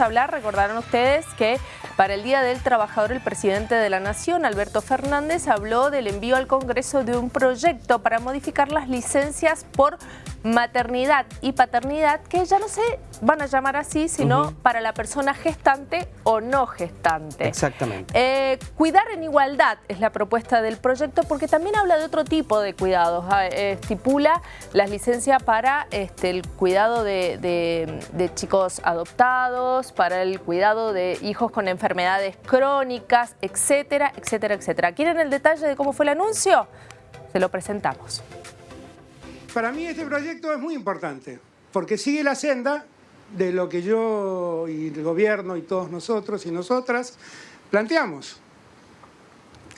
hablar, recordarán ustedes que para el Día del Trabajador el presidente de la Nación, Alberto Fernández, habló del envío al Congreso de un proyecto para modificar las licencias por maternidad y paternidad, que ya no se van a llamar así, sino para la persona gestante o no gestante. Exactamente. Eh, cuidar en igualdad es la propuesta del proyecto porque también habla de otro tipo de cuidados. Ah, eh, estipula las licencias para este, el cuidado de, de, chicos adoptados, para el cuidado de hijos con enfermedades crónicas, etcétera, etcétera, etcétera. ¿Quieren el detalle de cómo fue el anuncio? Se lo presentamos. Para mí este proyecto es muy importante, porque sigue la senda de lo que yo y el gobierno y todos nosotros y nosotras planteamos.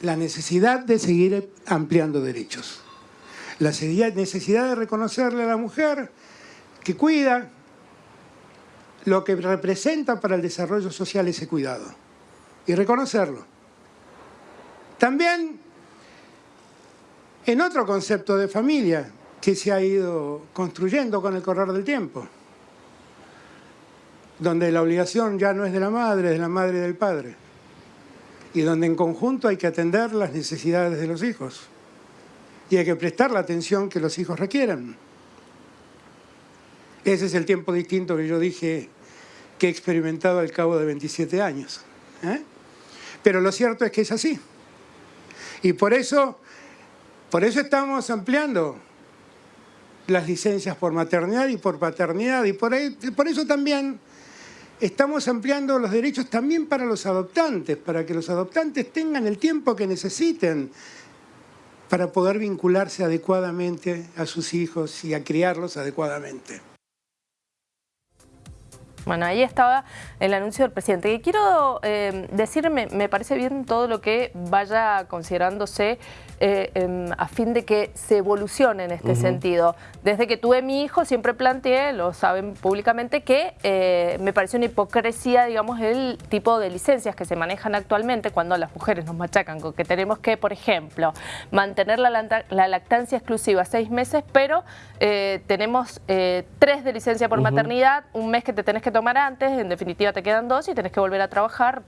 La necesidad de seguir ampliando derechos. La necesidad de reconocerle a la mujer que cuida lo que representa para el desarrollo social ese cuidado. Y reconocerlo. También en otro concepto de familia, que se ha ido construyendo con el correr del tiempo, donde la obligación ya no es de la madre, es de la madre y del padre, y donde en conjunto hay que atender las necesidades de los hijos y hay que prestar la atención que los hijos requieran. Ese es el tiempo distinto que yo dije que he experimentado al cabo de 27 años. ¿eh? Pero lo cierto es que es así. Y por eso, por eso estamos ampliando las licencias por maternidad y por paternidad y por, por eso también estamos ampliando los derechos también para los adoptantes, para que los adoptantes tengan el tiempo que necesiten para poder vincularse adecuadamente a sus hijos y a criarlos adecuadamente. Bueno, ahí estaba el anuncio del presidente. Y quiero eh, decirme, me parece bien todo lo que vaya considerándose eh, em, a fin de que se evolucione en este sentido. Desde que tuve mi hijo siempre planteé, lo saben públicamente, que eh, me parece una hipocresía, digamos, el tipo de licencias que se manejan actualmente cuando las mujeres nos machacan con que tenemos que, por ejemplo, mantener la, lactancia exclusiva seis meses, pero tenemos tres de licencia por maternidad, un mes que te tenés que tomar antes, en definitiva te quedan dos y tenés que volver a trabajar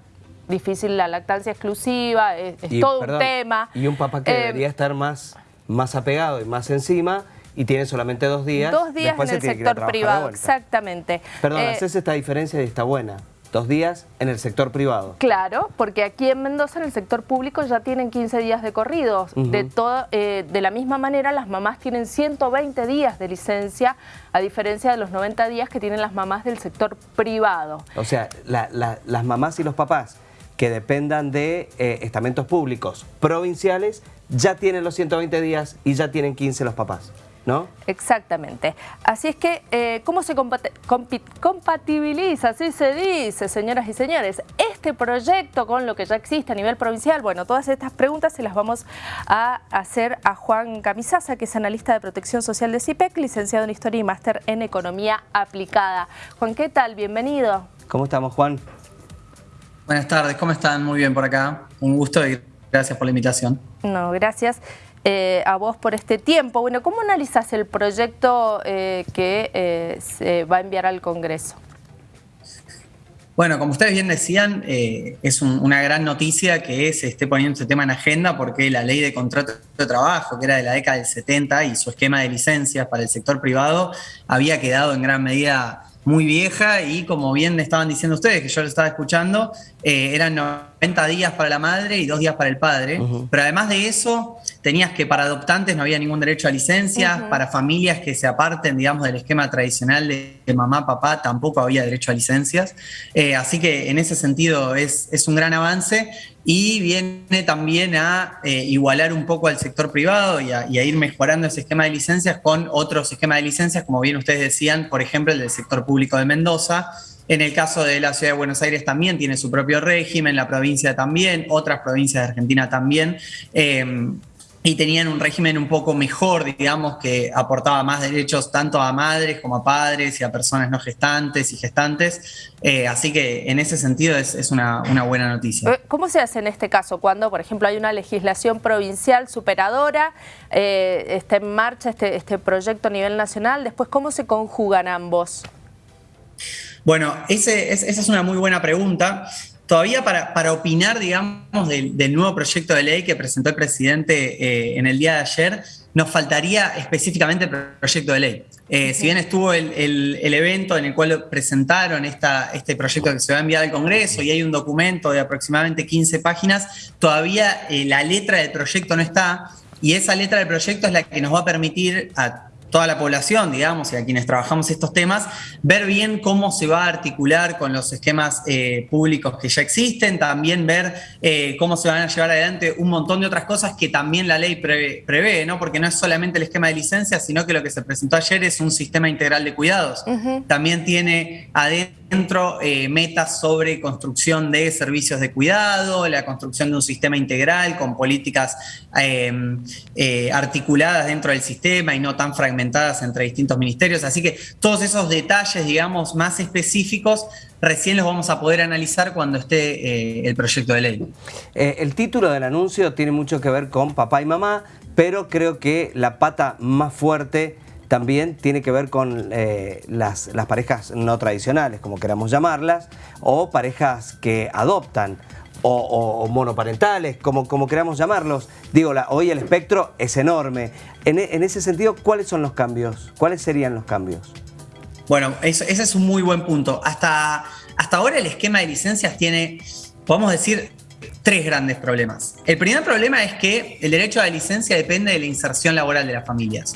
difícil la lactancia exclusiva, es, todo un tema. Y un papá que eh, debería estar más, más apegado y más encima y tiene solamente dos días. Dos días en el sector privado, exactamente. Perdón, eh, haces esta diferencia y está buena. Dos días en el sector privado. Claro, porque aquí en Mendoza, en el sector público, ya tienen 15 días de corridos. de, todo, eh, de la misma manera, las mamás tienen 120 días de licencia, a diferencia de los 90 días que tienen las mamás del sector privado. O sea, las mamás y los papás que dependan de eh, estamentos públicos provinciales ya tienen los 120 días y ya tienen 15 los papás. ¿No? Exactamente. Así es que, eh, ¿cómo se compatibiliza, así se dice, señoras y señores, este proyecto con lo que ya existe a nivel provincial? Bueno, todas estas preguntas se las vamos a hacer a Juan Camisaza, que es analista de protección social de CIPEC, licenciado en Historia y máster en Economía Aplicada. Juan, ¿qué tal? Bienvenido. ¿Cómo estamos, Juan? Buenas tardes, ¿cómo están? Muy bien por acá. Un gusto y gracias por la invitación. No, gracias eh, a vos por este tiempo. Bueno, ¿cómo analizas el proyecto eh, que eh, se va a enviar al Congreso? Bueno, como ustedes bien decían, es una gran noticia que se esté poniendo este tema en agenda porque la ley de contrato de trabajo, que era de la década del 70 y su esquema de licencias para el sector privado, había quedado en gran medida muy vieja y como bien estaban diciendo ustedes, que yo lo estaba escuchando, eh, eran 90 días para la madre y dos días para el padre. Pero además de eso, tenías que para adoptantes no había ningún derecho a licencia, para familias que se aparten, digamos, del esquema tradicional de, mamá, papá, tampoco había derecho a licencias. Eh, así que en ese sentido es, es un gran avance y viene también a eh, igualar un poco al sector privado y a, ir mejorando ese esquema de licencias con otros esquemas de licencias, como bien ustedes decían, por ejemplo, el del sector público de Mendoza. En el caso de la ciudad de Buenos Aires también tiene su propio régimen, la provincia también, otras provincias de Argentina también. Eh, y tenían un régimen un poco mejor, digamos, que aportaba más derechos tanto a madres como a padres y a personas no gestantes y gestantes. Eh, así que en ese sentido es, una, buena noticia. Eh, ¿Cómo se hace en este caso cuando, por ejemplo, hay una legislación provincial superadora, eh, está en marcha este, este proyecto a nivel nacional? Después, ¿cómo se conjugan ambos? Bueno, ese, esa es una muy buena pregunta. Todavía para, para opinar, digamos, del, nuevo proyecto de ley que presentó el presidente eh, en el día de ayer, nos faltaría específicamente el proyecto de ley. Eh, si bien estuvo el, evento en el cual presentaron esta, este proyecto que se va a enviar al Congreso y hay un documento de aproximadamente 15 páginas, todavía eh, la letra del proyecto no está y esa letra del proyecto es la que nos va a permitir a toda la población, digamos, y a quienes trabajamos estos temas, ver bien cómo se va a articular con los esquemas eh, públicos que ya existen, también ver eh, cómo se van a llevar adelante un montón de otras cosas que también la ley prevé, ¿no? Porque no es solamente el esquema de licencias, sino que lo que se presentó ayer es un sistema integral de cuidados. También tiene adentro dentro eh, metas sobre construcción de servicios de cuidado, la construcción de un sistema integral con políticas em, eh, articuladas dentro del sistema y no tan fragmentadas entre distintos ministerios. Así que todos esos detalles, digamos, más específicos, recién los vamos a poder analizar cuando esté eh, el proyecto de ley. el título del anuncio tiene mucho que ver con papá y mamá, pero creo que la pata más fuerte también tiene que ver con eh, las, parejas no tradicionales, como queramos llamarlas, o parejas que adoptan, o, monoparentales, como, como queramos llamarlos. Digo, hoy el espectro es enorme. En, ese sentido, ¿cuáles son los cambios? ¿Cuáles serían los cambios? Bueno, ese es un muy buen punto. Hasta, hasta ahora el esquema de licencias tiene, podemos decir, tres grandes problemas. El primer problema es que el derecho a la licencia depende de la inserción laboral de las familias.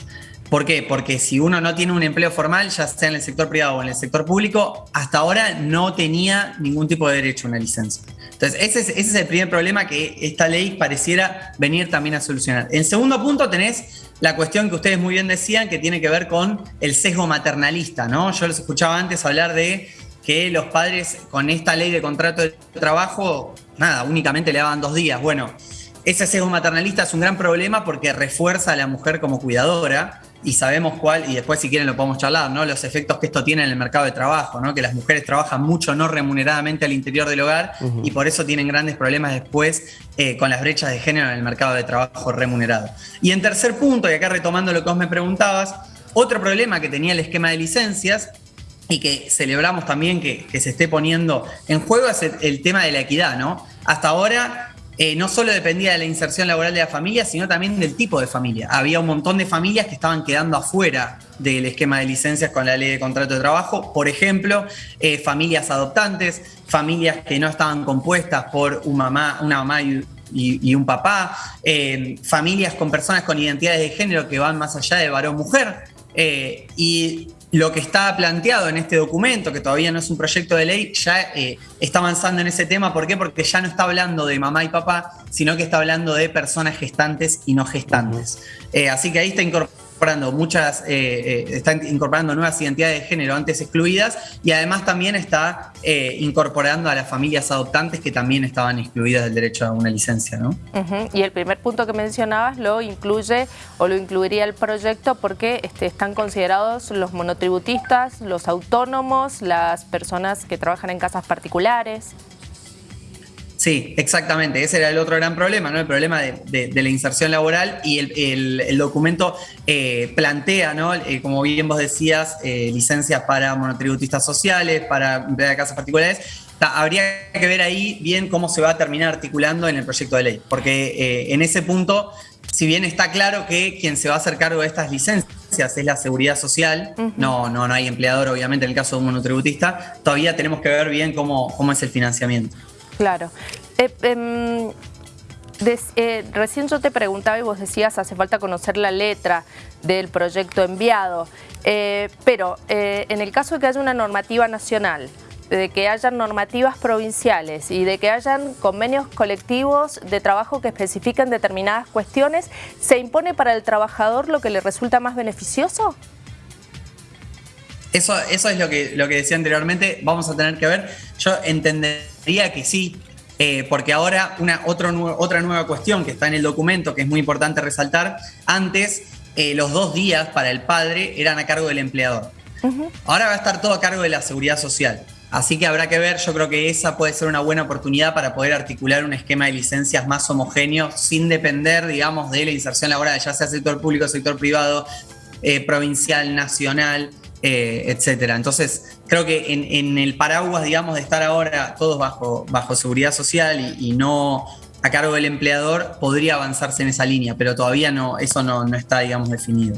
¿Por qué? Porque si uno no tiene un empleo formal, ya sea en el sector privado o en el sector público, hasta ahora no tenía ningún tipo de derecho a una licencia. Entonces, ese es, el primer problema que esta ley pareciera venir también a solucionar. En segundo punto tenés la cuestión que ustedes muy bien decían, que tiene que ver con el sesgo maternalista, ¿no? Yo les escuchaba antes hablar de que los padres con esta ley de contrato de trabajo, nada, únicamente le daban dos días. Bueno, ese sesgo maternalista es un gran problema porque refuerza a la mujer como cuidadora y sabemos cuál, y después si quieren lo podemos charlar, ¿no? Los efectos que esto tiene en el mercado de trabajo, ¿no? Que las mujeres trabajan mucho no remuneradamente al interior del hogar y por eso tienen grandes problemas después eh, con las brechas de género en el mercado de trabajo remunerado. Y en tercer punto, y acá retomando lo que vos me preguntabas, otro problema que tenía el esquema de licencias y que celebramos también que, se esté poniendo en juego es el tema de la equidad, ¿no? Hasta ahora eh, no solo dependía de la inserción laboral de la familia, sino también del tipo de familia. Había un montón de familias que estaban quedando afuera del esquema de licencias con la ley de contrato de trabajo. Por ejemplo, eh, familias adoptantes, familias que no estaban compuestas por una mamá, una mamá y, un papá, eh, familias con personas con identidades de género que van más allá de varón-mujer. y lo que está planteado en este documento, que todavía no es un proyecto de ley, ya eh, está avanzando en ese tema. ¿Por qué? Porque ya no está hablando de mamá y papá, sino que está hablando de personas gestantes y no gestantes. Eh, así que ahí está incorporado incorporando muchas, eh, eh, está incorporando nuevas identidades de género antes excluidas y además también está eh, incorporando a las familias adoptantes que también estaban excluidas del derecho a una licencia. ¿no? Y el primer punto que mencionabas lo incluye o lo incluiría el proyecto porque este, están considerados los monotributistas, los autónomos, las personas que trabajan en casas particulares. Sí, exactamente. Ese era el otro gran problema, ¿no? El problema de, la inserción laboral y el, documento eh, plantea, ¿no? Eh, como bien vos decías, eh, licencias para monotributistas sociales, para de casas particulares. habría que ver ahí bien cómo se va a terminar articulando en el proyecto de ley, porque en ese punto, si bien está claro que quien se va a hacer cargo de estas licencias es la seguridad social, no, no, no hay empleador obviamente en el caso de un monotributista, todavía tenemos que ver bien cómo, cómo es el financiamiento. Claro. Eh, em, eh, recién yo te preguntaba y vos decías hace falta conocer la letra del proyecto enviado, eh, pero en el caso de que haya una normativa nacional, de que haya normativas provinciales y de que hayan convenios colectivos de trabajo que especifiquen determinadas cuestiones, ¿se impone para el trabajador lo que le resulta más beneficioso? Eso, eso es lo que, lo que decía anteriormente, vamos a tener que ver. Yo entendería que sí, eh, porque ahora una otra nueva cuestión que está en el documento, que es muy importante resaltar, antes eh, los dos días para el padre eran a cargo del empleador. Ahora va a estar todo a cargo de la seguridad social. Así que habrá que ver, yo creo que esa puede ser una buena oportunidad para poder articular un esquema de licencias más homogéneo sin depender, digamos, de la inserción laboral, ya sea sector público, sector privado, eh, provincial, nacional. Eh, etcétera. Entonces, creo que en, el paraguas, digamos, de estar ahora todos bajo, bajo seguridad social y, no a cargo del empleador, podría avanzarse en esa línea, pero todavía no, eso no, está, digamos, definido.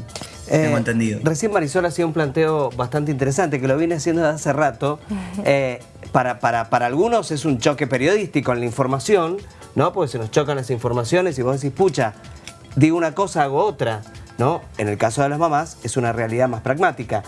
tengo eh, entendido. Recién Marisol hacía un planteo bastante interesante, que lo viene haciendo desde hace rato. Eh, para, para, para algunos es un choque periodístico en la información, ¿no? Porque se nos chocan las informaciones y vos decís, pucha, digo una cosa, hago otra, ¿no? En el caso de las mamás es una realidad más pragmática.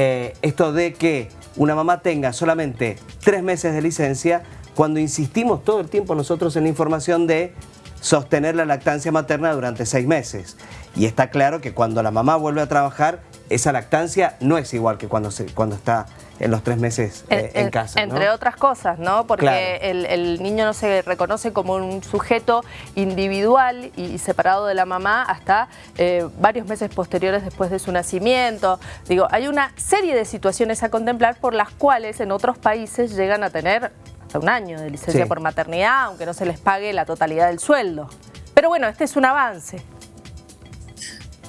Eh, esto de que una mamá tenga solamente tres meses de licencia, cuando insistimos todo el tiempo nosotros en la información de sostener la lactancia materna durante seis meses. Y está claro que cuando la mamá vuelve a trabajar, esa lactancia no es igual que cuando, cuando está en los tres meses eh, en, casa. Entre otras cosas, ¿no? Porque el, niño no se reconoce como un sujeto individual y separado de la mamá hasta eh, varios meses posteriores después de su nacimiento. Digo, hay una serie de situaciones a contemplar por las cuales en otros países llegan a tener hasta un año de licencia por maternidad, aunque no se les pague la totalidad del sueldo. Pero bueno, este es un avance.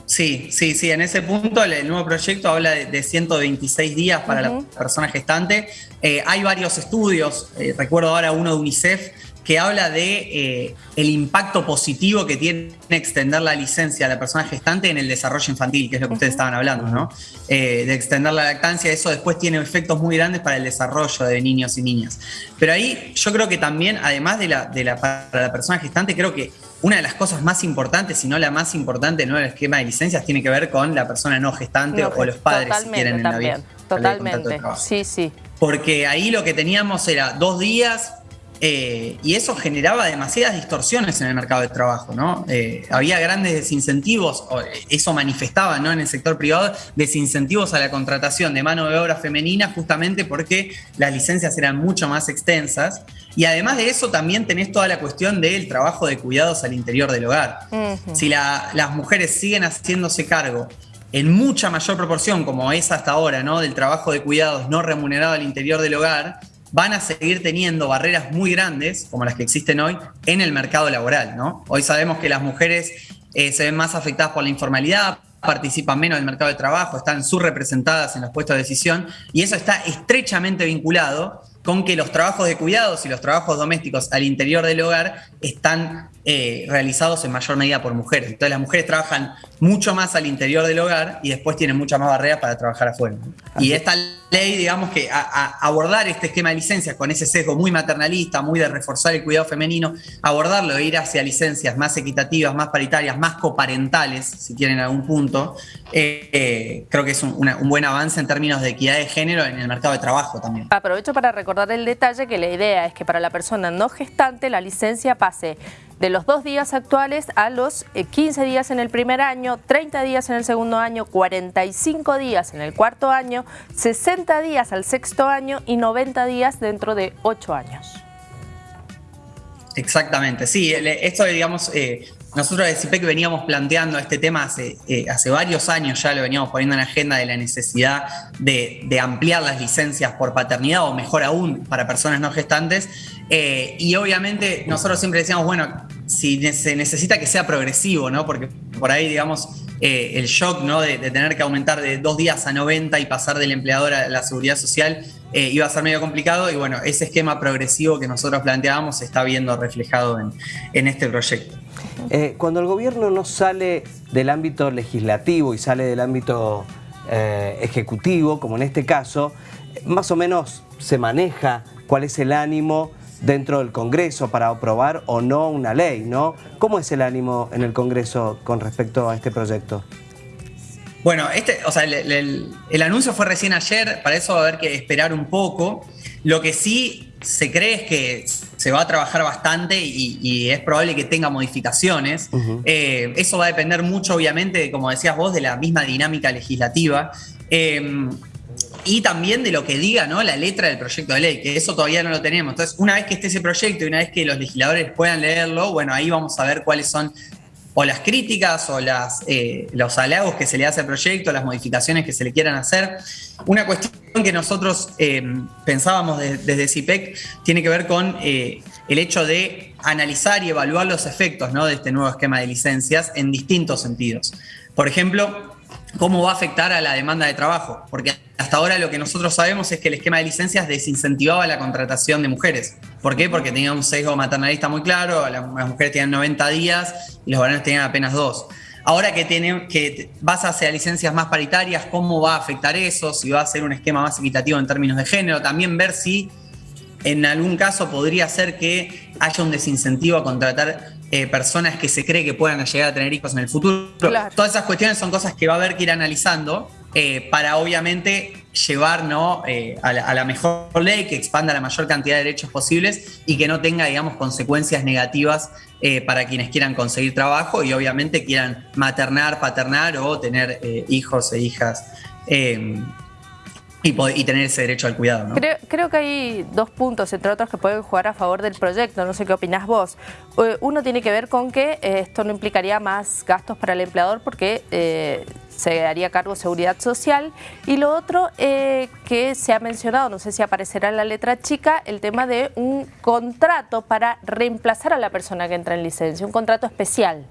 Sí, sí, sí. En ese punto el, nuevo proyecto habla de, 126 días para la persona gestante. Eh, hay varios estudios, eh, recuerdo ahora uno de UNICEF, que habla de eh, el impacto positivo que tiene extender la licencia a la persona gestante en el desarrollo infantil, que es lo que ustedes estaban hablando, ¿no? de extender la lactancia, eso después tiene efectos muy grandes para el desarrollo de niños y niñas. Pero ahí yo creo que también, además de la, de la para la persona gestante, creo que una de las cosas más importantes, si no la más importante en el esquema de licencias, tiene que ver con la persona no gestante o los padres, si quieren, en la vida. Totalmente, sí, sí. Porque ahí lo que teníamos era dos días, eh, y eso generaba demasiadas distorsiones en el mercado de trabajo, ¿no? Eh, había grandes desincentivos, eso manifestaba ¿no? en el sector privado, desincentivos a la contratación de mano de obra femenina justamente porque las licencias eran mucho más extensas. Y además de eso también tenés toda la cuestión del trabajo de cuidados al interior del hogar. Si las mujeres siguen haciéndose cargo en mucha mayor proporción, como es hasta ahora, ¿no? del trabajo de cuidados no remunerado al interior del hogar, van a seguir teniendo barreras muy grandes, como las que existen hoy, en el mercado laboral. ¿no? Hoy sabemos que las mujeres eh, se ven más afectadas por la informalidad, participan menos del mercado de trabajo, están subrepresentadas en los puestos de decisión, y eso está estrechamente vinculado con que los trabajos de cuidados y los trabajos domésticos al interior del hogar están eh, realizados en mayor medida por mujeres. Entonces las mujeres trabajan mucho más al interior del hogar y después tienen muchas más barreras para trabajar afuera. Y esta ley, digamos que a, abordar este esquema de licencias con ese sesgo muy maternalista, muy de reforzar el cuidado femenino, abordarlo e ir hacia licencias más equitativas, más paritarias, más coparentales, si quieren en algún punto, eh, eh, creo que es un, un, buen avance en términos de equidad de género en el mercado de trabajo también. Aprovecho para recordar el detalle que la idea es que para la persona no gestante la licencia pase de los dos días actuales a los 15 eh, días en el primer año, 30 días en el segundo año, 45 días en el cuarto año, 60 días al sexto año y 90 días dentro de 8 años. Exactamente, sí, esto digamos, eh, nosotros de CIPEC veníamos planteando este tema hace, eh, hace varios años, ya lo veníamos poniendo en agenda de la necesidad de, ampliar las licencias por paternidad o mejor aún para personas no gestantes eh, y obviamente nosotros siempre decíamos, bueno, si se necesita que sea progresivo, ¿no? Porque por ahí, digamos, eh, el shock, ¿no? De, tener que aumentar de dos días a 90 y pasar del empleador a la seguridad social iba a ser medio complicado. Y bueno, ese esquema progresivo que nosotros planteábamos se está viendo reflejado en, este proyecto. Cuando el gobierno no sale del ámbito legislativo y sale del ámbito ejecutivo, como en este caso, más o menos se maneja cuál es el ánimo dentro del Congreso para aprobar o no una ley, ¿no? ¿Cómo es el ánimo en el Congreso con respecto a este proyecto? Bueno, este, o sea, el, anuncio fue recién ayer, para eso va a haber que esperar un poco. Lo que sí se cree es que se va a trabajar bastante y, es probable que tenga modificaciones. Eh, eso va a depender mucho, obviamente, como decías vos, de la misma dinámica legislativa. Eh, y también de lo que diga ¿no? la letra del proyecto de ley, que eso todavía no lo tenemos. Entonces, una vez que esté ese proyecto y una vez que los legisladores puedan leerlo, bueno, ahí vamos a ver cuáles son o las críticas o las, eh, los halagos que se le hace al proyecto, las modificaciones que se le quieran hacer. Una cuestión que nosotros eh, pensábamos desde CIPEC tiene que ver con eh, el hecho de analizar y evaluar los efectos de este nuevo esquema de licencias en distintos sentidos. Por ejemplo, cómo va a afectar a la demanda de trabajo, porque hasta ahora lo que nosotros sabemos es que el esquema de licencias desincentivaba la contratación de mujeres. ¿Por qué? Porque tenía un sesgo maternalista muy claro, las mujeres tenían 90 días y los varones tenían apenas dos. Ahora que, tiene, que vas hacia licencias más paritarias, ¿cómo va a afectar eso? Si va a ser un esquema más equitativo en términos de género. También ver si en algún caso podría ser que haya un desincentivo a contratar eh, personas que se cree que puedan llegar a tener hijos en el futuro. Todas esas cuestiones son cosas que va a haber que ir analizando eh, para obviamente llevar eh, a, la, mejor ley que expanda la mayor cantidad de derechos posibles y que no tenga, digamos, consecuencias negativas para quienes quieran conseguir trabajo y obviamente quieran maternar, paternar o tener hijos e hijas y, tener ese derecho al cuidado. ¿no? Creo, que hay dos puntos, entre otros, que pueden jugar a favor del proyecto. No sé qué opinás vos. Eh, uno tiene que ver con que eh, esto no implicaría más gastos para el empleador porque eh, se haría cargo seguridad social. Y lo otro que se ha mencionado, no sé si aparecerá en la letra chica, el tema de un contrato para reemplazar a la persona que entra en licencia, un contrato especial.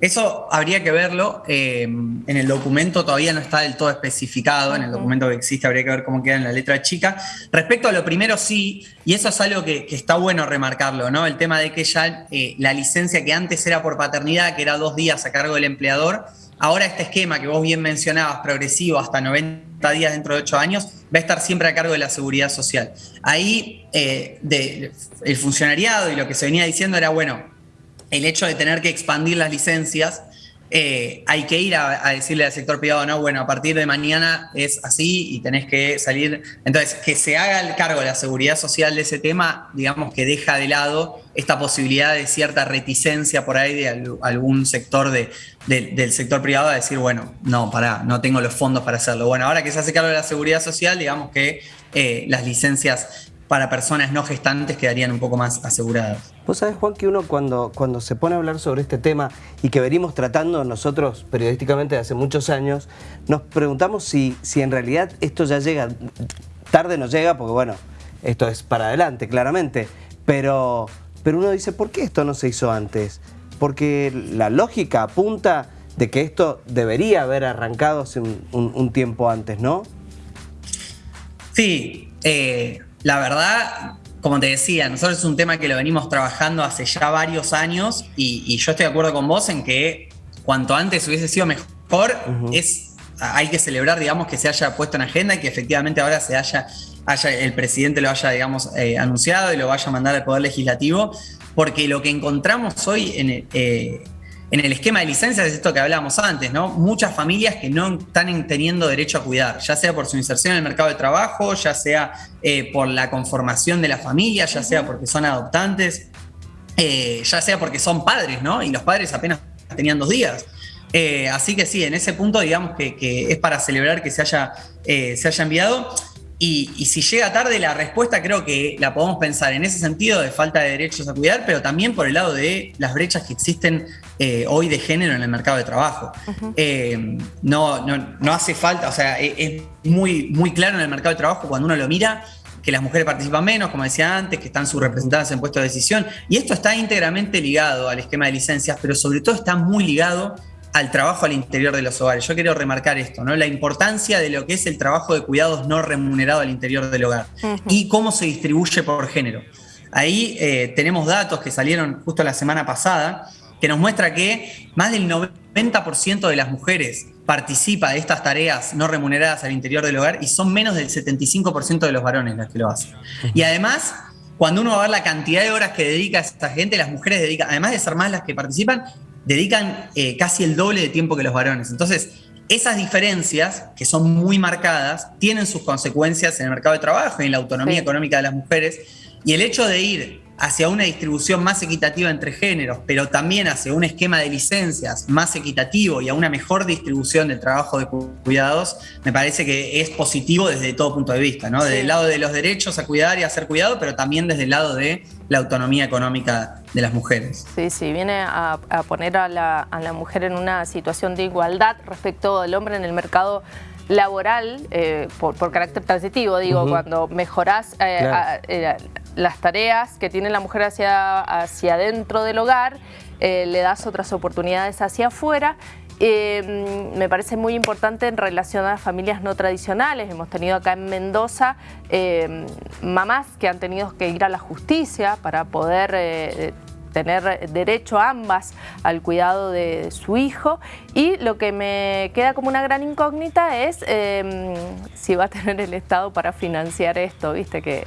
Eso habría que verlo. Eh, en el documento todavía no está del todo especificado. En el documento que existe habría que ver cómo queda en la letra chica. Respecto a lo primero, sí, y eso es algo que, está bueno remarcarlo, ¿no? El tema de que ya eh, la licencia que antes era por paternidad, que era dos días a cargo del empleador, ahora este esquema que vos bien mencionabas, progresivo, hasta 90 días dentro de 8 años, va a estar siempre a cargo de la seguridad social. Ahí eh, el funcionariado y lo que se venía diciendo era, bueno, el hecho de tener que expandir las licencias, eh, hay que ir a, decirle al sector privado, no, bueno, a partir de mañana es así y tenés que salir. Entonces, que se haga el cargo de la seguridad social de ese tema, digamos que deja de lado esta posibilidad de cierta reticencia por ahí de algún sector del sector privado a decir, bueno, no, pará, no tengo los fondos para hacerlo. Bueno, ahora que se hace cargo de la seguridad social, digamos que eh, las licencias para personas no gestantes quedarían un poco más aseguradas. Vos sabés, Juan, que uno cuando, cuando se pone a hablar sobre este tema y que venimos tratando nosotros periodísticamente hace muchos años, nos preguntamos si, si en realidad esto ya llega, tarde no llega, porque bueno, esto es para adelante, claramente, pero, pero uno dice, ¿por qué esto no se hizo antes? Porque la lógica apunta de que esto debería haber arrancado hace un, tiempo antes, ¿no? Sí, eh, la verdad, como te decía, nosotros es un tema que lo venimos trabajando hace ya varios años y, yo estoy de acuerdo con vos en que cuanto antes hubiese sido mejor, es, hay que celebrar, digamos, que se haya puesto en agenda y que efectivamente ahora se haya, haya el presidente lo haya, digamos, eh, anunciado y lo vaya a mandar al Poder Legislativo, porque lo que encontramos hoy en, eh, en el esquema de licencias es esto que hablábamos antes, ¿no? Muchas familias que no están teniendo derecho a cuidar, ya sea por su inserción en el mercado de trabajo, ya sea eh, por la conformación de la familia, ya sea porque son adoptantes, eh, ya sea porque son padres, ¿no? Y los padres apenas tenían dos días. Eh, así que sí, en ese punto digamos que, es para celebrar que se haya, se haya enviado. Y, si llega tarde la respuesta creo que la podemos pensar en ese sentido de falta de derechos a cuidar, pero también por el lado de las brechas que existen eh, hoy de género en el mercado de trabajo. Eh, no, no, hace falta, o sea, e, es, muy, muy claro en el mercado de trabajo cuando uno lo mira que las mujeres participan menos, como decía antes, que están subrepresentadas en puestos de decisión. Y esto está íntegramente ligado al esquema de licencias, pero sobre todo está muy ligado al trabajo al interior de los hogares. Yo quiero remarcar esto, ¿no? La importancia de lo que es el trabajo de cuidados no remunerado al interior del hogar y cómo se distribuye por género. Ahí eh, tenemos datos que salieron justo la semana pasada que nos muestra que más del 90% de las mujeres participa de estas tareas no remuneradas al interior del hogar y son menos del 75% de los varones las que lo hacen. Y además, cuando uno va a ver la cantidad de horas que dedica esta gente, las mujeres dedican, además de ser más las que participan, dedican eh, casi el doble de tiempo que los varones. Entonces, esas diferencias, que son muy marcadas, tienen sus consecuencias en el mercado de trabajo y en la autonomía económica de las mujeres. Y el hecho de ir hacia una distribución más equitativa entre géneros, pero también hacia un esquema de licencias más equitativo y a una mejor distribución del trabajo de cuidados, me parece que es positivo desde todo punto de vista, ¿no? Desde el lado de los derechos a cuidar y a ser cuidado, pero también desde el lado de la autonomía económica de las mujeres. Sí, sí, viene a, poner a la, mujer en una situación de igualdad respecto al hombre en el mercado laboral, eh, por, carácter transitivo, digo, cuando mejorás eh, eh, las tareas que tiene la mujer hacia, hacia dentro del hogar, le das otras oportunidades hacia afuera. Eh, me parece muy importante en relación a las familias no tradicionales. Hemos tenido acá en Mendoza eh, mamás que han tenido que ir a la justicia para poder eh, tener derecho ambas al cuidado de su hijo y lo que me queda como una gran incógnita es si va a tener el Estado para financiar esto, viste que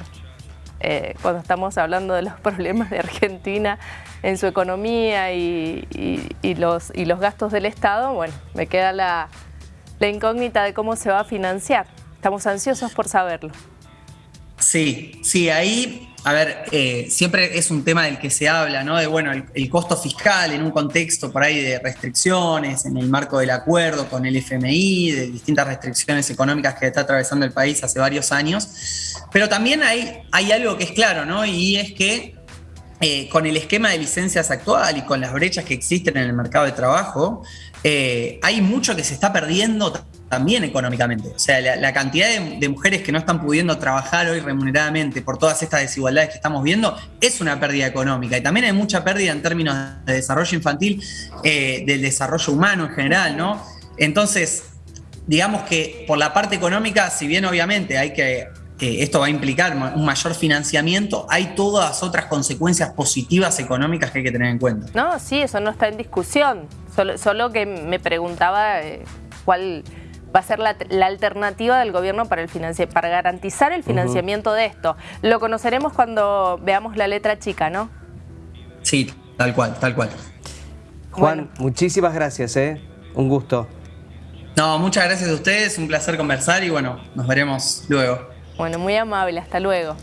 eh, cuando estamos hablando de los problemas de Argentina en su economía y, los, y los gastos del Estado, bueno, me queda la incógnita de cómo se va a financiar. Estamos ansiosos por saberlo. Sí, sí, ahí a ver, eh, siempre es un tema del que se habla, ¿no? De, bueno, el, costo fiscal en un contexto por ahí de restricciones, en el marco del acuerdo con el FMI, de distintas restricciones económicas que está atravesando el país hace varios años. Pero también hay, hay algo que es claro, ¿no? Y es que eh, con el esquema de licencias actual y con las brechas que existen en el mercado de trabajo, eh, hay mucho que se está perdiendo también económicamente. O sea, la, cantidad de, mujeres que no están pudiendo trabajar hoy remuneradamente por todas estas desigualdades que estamos viendo es una pérdida económica. Y también hay mucha pérdida en términos de desarrollo infantil, eh, del desarrollo humano en general, ¿no? Entonces, digamos que por la parte económica, si bien obviamente hay que esto va a implicar un mayor financiamiento, hay todas otras consecuencias positivas económicas que hay que tener en cuenta. No, sí, eso no está en discusión. Solo, que me preguntaba eh, cuál va a ser la, alternativa del gobierno para, el para garantizar el financiamiento de esto. Lo conoceremos cuando veamos la letra chica, ¿no? Sí, tal cual, tal cual. Juan, muchísimas gracias, ¿eh? Un gusto. No, muchas gracias a ustedes, un placer conversar y bueno, nos veremos luego. Bueno, muy amable, hasta luego.